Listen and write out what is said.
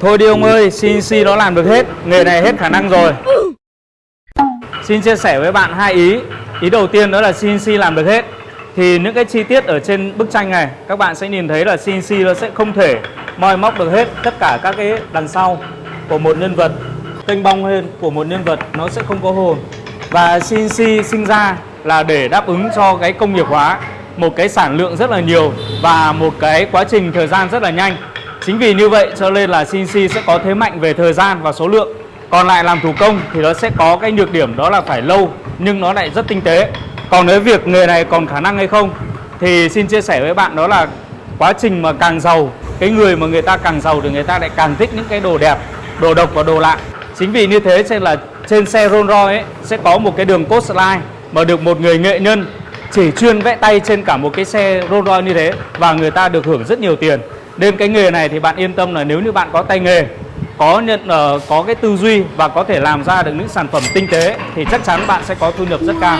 Thôi đi ông ơi, CNC nó làm được hết Nghề này hết khả năng rồi. Xin chia sẻ với bạn hai ý. Ý đầu tiên đó là CNC làm được hết. Thì những cái chi tiết ở trên bức tranh này Các bạn sẽ nhìn thấy là CNC nó sẽ không thể moi móc được hết Tất cả các cái đằng sau của một nhân vật Kênh bong lên của một nhân vật nó sẽ không có hồn. Và CNC sinh ra là để đáp ứng cho cái công nghiệp hóa Một cái sản lượng rất là nhiều Và một cái quá trình thời gian rất là nhanh. Chính vì như vậy cho nên là CNC sẽ có thế mạnh về thời gian và số lượng. Còn lại làm thủ công thì nó sẽ có cái nhược điểm đó là phải lâu, Nhưng nó lại rất tinh tế. Còn nếu việc nghề này còn khả năng hay không Thì xin chia sẻ với bạn đó là Quá trình mà càng giàu, Cái người mà người ta càng giàu thì người ta lại càng thích những cái đồ đẹp, Đồ độc và đồ lạ. Chính vì như thế nên là trên xe Rolls Royce ấy Sẽ có một cái đường cốt slide Mà được một người nghệ nhân chỉ chuyên vẽ tay trên cả một cái xe Rolls Royce như thế Và người ta được hưởng rất nhiều tiền nên cái nghề này thì bạn yên tâm là nếu như bạn có tay nghề có nhận uh, có cái tư duy và có thể làm ra được những sản phẩm tinh tế thì chắc chắn bạn sẽ có thu nhập rất cao.